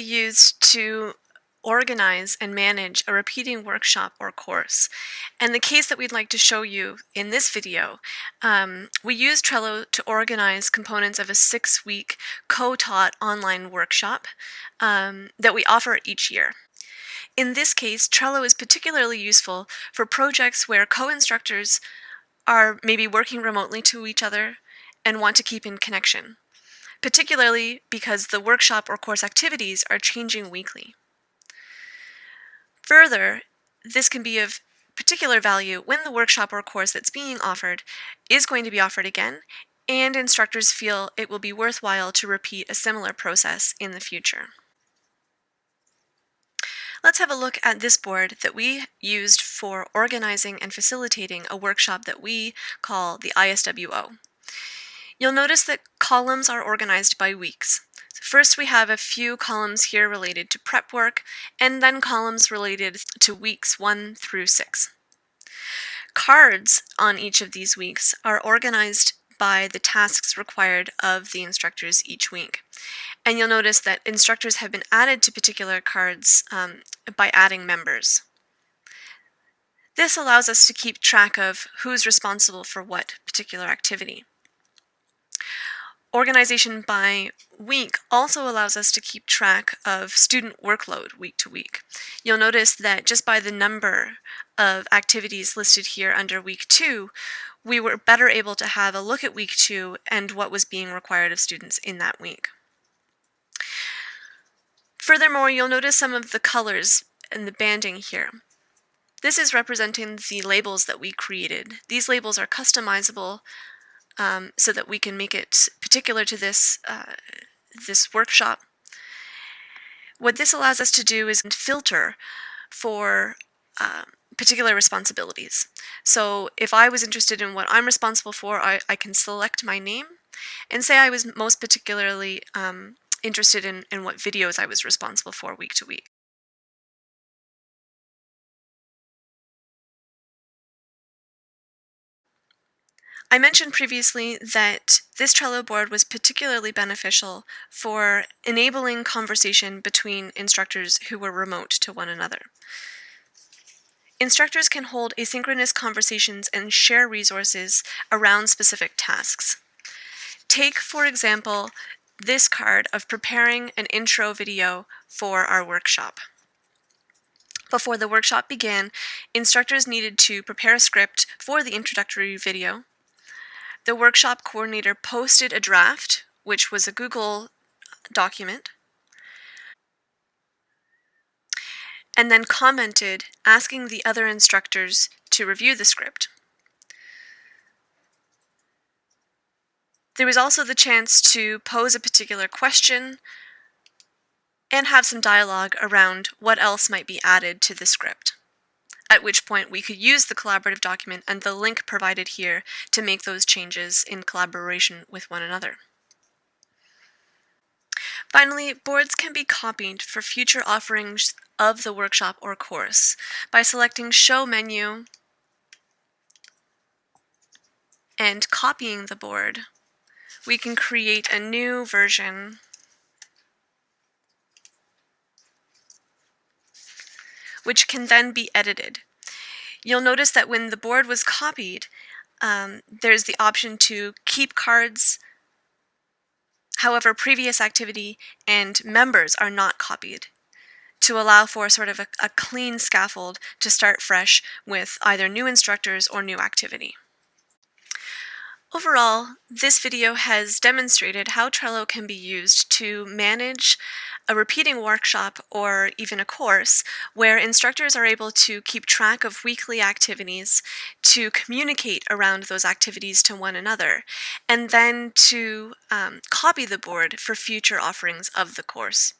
be used to organize and manage a repeating workshop or course. And the case that we'd like to show you in this video, um, we use Trello to organize components of a six-week co-taught online workshop um, that we offer each year. In this case, Trello is particularly useful for projects where co-instructors are maybe working remotely to each other and want to keep in connection, particularly because the workshop or course activities are changing weekly. Further, this can be of particular value when the workshop or course that's being offered is going to be offered again and instructors feel it will be worthwhile to repeat a similar process in the future. Let's have a look at this board that we used for organizing and facilitating a workshop that we call the ISWO. You'll notice that columns are organized by weeks. So first we have a few columns here related to prep work, and then columns related to weeks 1 through 6. Cards on each of these weeks are organized by the tasks required of the instructors each week. And you'll notice that instructors have been added to particular cards um, by adding members. This allows us to keep track of who's responsible for what particular activity. Organization by week also allows us to keep track of student workload week to week. You'll notice that just by the number of activities listed here under week two, we were better able to have a look at week two and what was being required of students in that week. Furthermore, you'll notice some of the colors and the banding here. This is representing the labels that we created. These labels are customizable um, so that we can make it particular to this, uh, this workshop. What this allows us to do is filter for uh, particular responsibilities. So if I was interested in what I'm responsible for, I, I can select my name and say I was most particularly um, interested in, in what videos I was responsible for week to week. I mentioned previously that this Trello board was particularly beneficial for enabling conversation between instructors who were remote to one another. Instructors can hold asynchronous conversations and share resources around specific tasks. Take, for example, this card of preparing an intro video for our workshop. Before the workshop began, instructors needed to prepare a script for the introductory video, the workshop coordinator posted a draft, which was a Google document, and then commented asking the other instructors to review the script. There was also the chance to pose a particular question and have some dialogue around what else might be added to the script at which point we could use the collaborative document and the link provided here to make those changes in collaboration with one another. Finally, boards can be copied for future offerings of the workshop or course by selecting Show menu and copying the board. We can create a new version which can then be edited. You'll notice that when the board was copied, um, there's the option to keep cards. However, previous activity and members are not copied to allow for sort of a, a clean scaffold to start fresh with either new instructors or new activity. Overall, this video has demonstrated how Trello can be used to manage a repeating workshop or even a course where instructors are able to keep track of weekly activities, to communicate around those activities to one another, and then to um, copy the board for future offerings of the course.